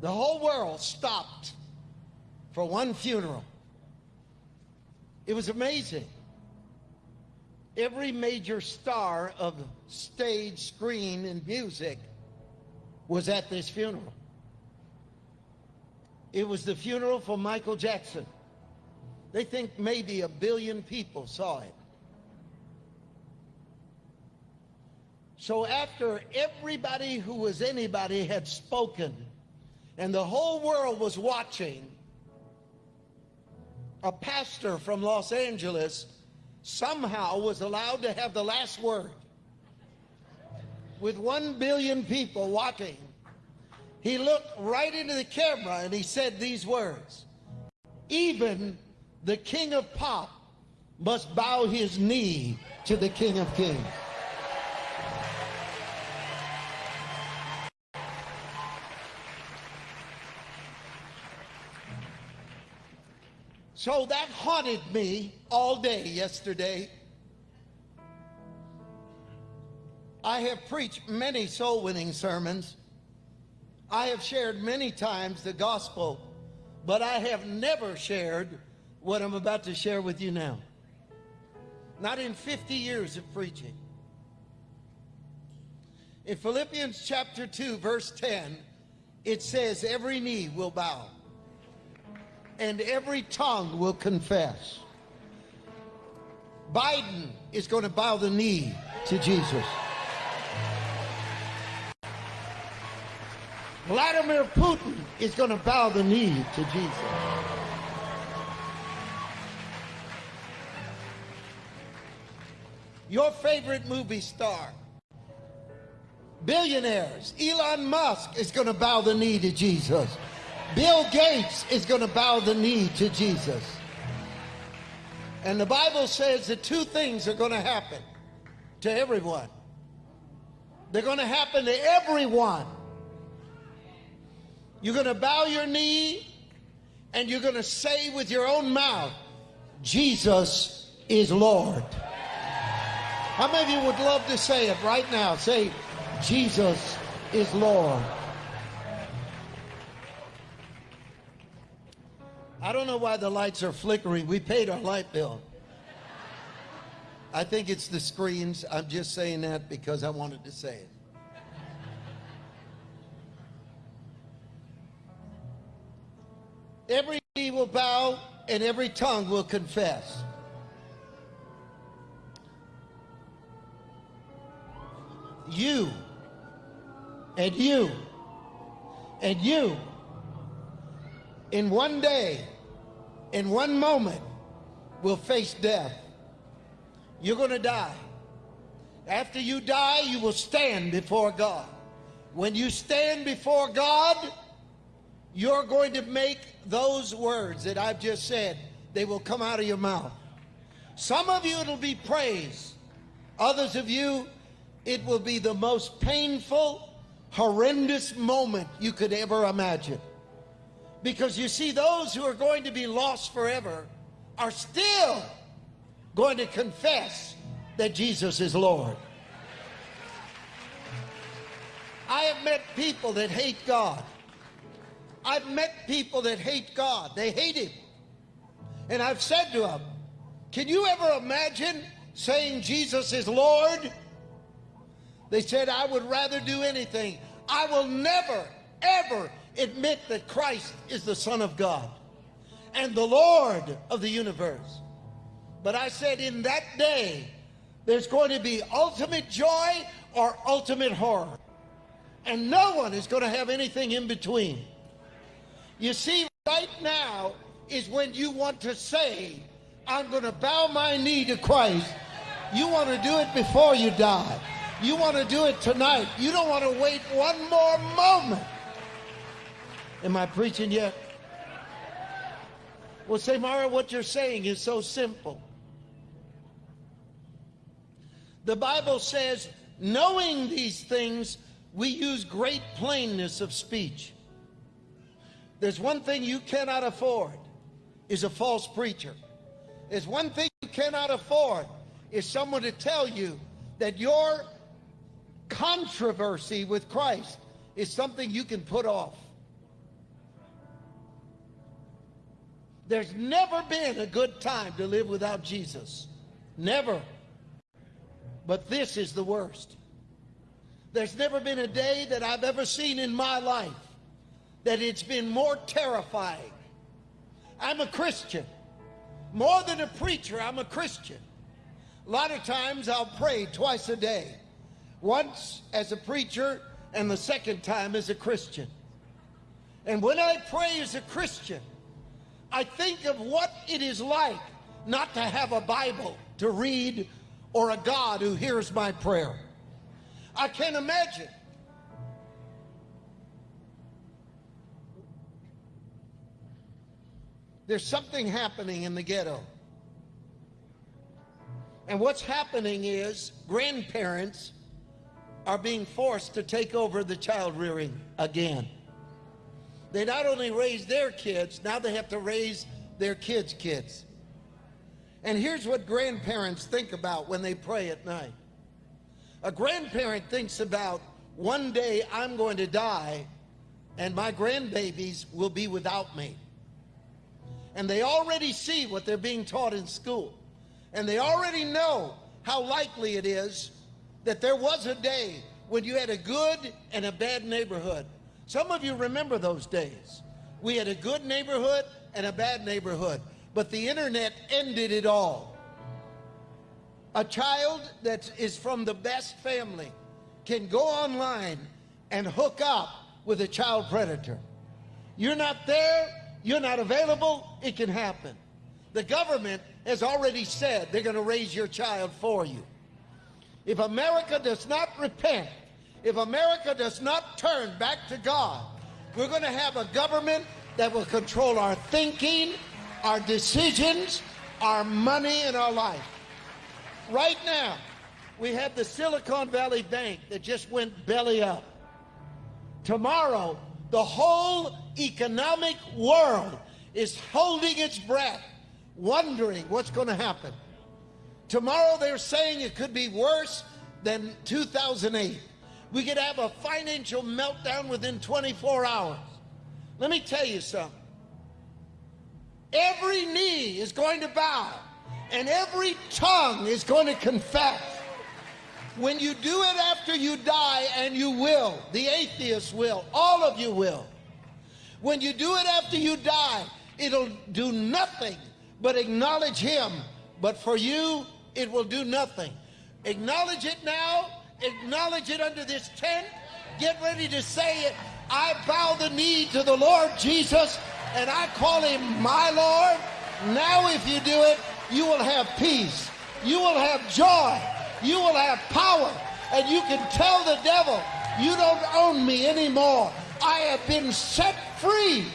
The whole world stopped for one funeral. It was amazing. Every major star of stage, screen, and music was at this funeral. It was the funeral for Michael Jackson. They think maybe a billion people saw it. So after everybody who was anybody had spoken and the whole world was watching, a pastor from Los Angeles somehow was allowed to have the last word. With one billion people watching, he looked right into the camera and he said these words Even the king of pop must bow his knee to the king of kings. So that haunted me all day yesterday. I have preached many soul winning sermons. I have shared many times the gospel, but I have never shared what I'm about to share with you now. Not in 50 years of preaching. In Philippians chapter 2, verse 10, it says, Every knee will bow and every tongue will confess. Biden is going to bow the knee to Jesus. Vladimir Putin is going to bow the knee to Jesus. Your favorite movie star, billionaires, Elon Musk is going to bow the knee to Jesus. Bill Gates is going to bow the knee to Jesus. And the Bible says that two things are going to happen to everyone. They're going to happen to everyone. You're going to bow your knee and you're going to say with your own mouth, Jesus is Lord. How many of you would love to say it right now? Say, Jesus is Lord. I don't know why the lights are flickering. We paid our light bill. I think it's the screens. I'm just saying that because I wanted to say it. Every knee will bow and every tongue will confess. You and you and you in one day, in one moment, will face death. You're going to die. After you die, you will stand before God. When you stand before God, you're going to make those words that I've just said, they will come out of your mouth. Some of you, it'll be praise. Others of you, it will be the most painful, horrendous moment you could ever imagine. Because you see, those who are going to be lost forever are still going to confess that Jesus is Lord. I have met people that hate God. I've met people that hate God. They hate Him. And I've said to them, Can you ever imagine saying Jesus is Lord? They said, I would rather do anything. I will never, ever admit that Christ is the Son of God and the Lord of the universe. But I said in that day, there's going to be ultimate joy or ultimate horror. And no one is going to have anything in between. You see, right now is when you want to say, I'm going to bow my knee to Christ. You want to do it before you die. You want to do it tonight. You don't want to wait one more moment. Am I preaching yet? Well, say, Mara, what you're saying is so simple. The Bible says, knowing these things, we use great plainness of speech. There's one thing you cannot afford is a false preacher. There's one thing you cannot afford is someone to tell you that your controversy with Christ is something you can put off. There's never been a good time to live without Jesus. Never. But this is the worst. There's never been a day that I've ever seen in my life that it's been more terrifying. I'm a Christian. More than a preacher, I'm a Christian. A lot of times I'll pray twice a day. Once as a preacher and the second time as a Christian. And when I pray as a Christian, I think of what it is like not to have a Bible to read or a God who hears my prayer. I can't imagine. There's something happening in the ghetto. And what's happening is grandparents are being forced to take over the child rearing again. They not only raise their kids, now they have to raise their kids' kids. And here's what grandparents think about when they pray at night. A grandparent thinks about one day I'm going to die and my grandbabies will be without me. And they already see what they're being taught in school. And they already know how likely it is that there was a day when you had a good and a bad neighborhood. Some of you remember those days. We had a good neighborhood and a bad neighborhood, but the internet ended it all. A child that is from the best family can go online and hook up with a child predator. You're not there, you're not available, it can happen. The government has already said they're going to raise your child for you. If America does not repent, if America does not turn back to God, we're going to have a government that will control our thinking, our decisions, our money, and our life. Right now, we have the Silicon Valley Bank that just went belly up. Tomorrow, the whole economic world is holding its breath, wondering what's going to happen. Tomorrow, they're saying it could be worse than 2008. We could have a financial meltdown within 24 hours. Let me tell you something. Every knee is going to bow and every tongue is going to confess. When you do it after you die, and you will, the atheists will, all of you will. When you do it after you die, it'll do nothing but acknowledge him. But for you, it will do nothing. Acknowledge it now, acknowledge it under this tent. Get ready to say it. I bow the knee to the Lord Jesus and I call him my Lord. Now, if you do it, you will have peace. You will have joy. You will have power. And you can tell the devil, you don't own me anymore. I have been set free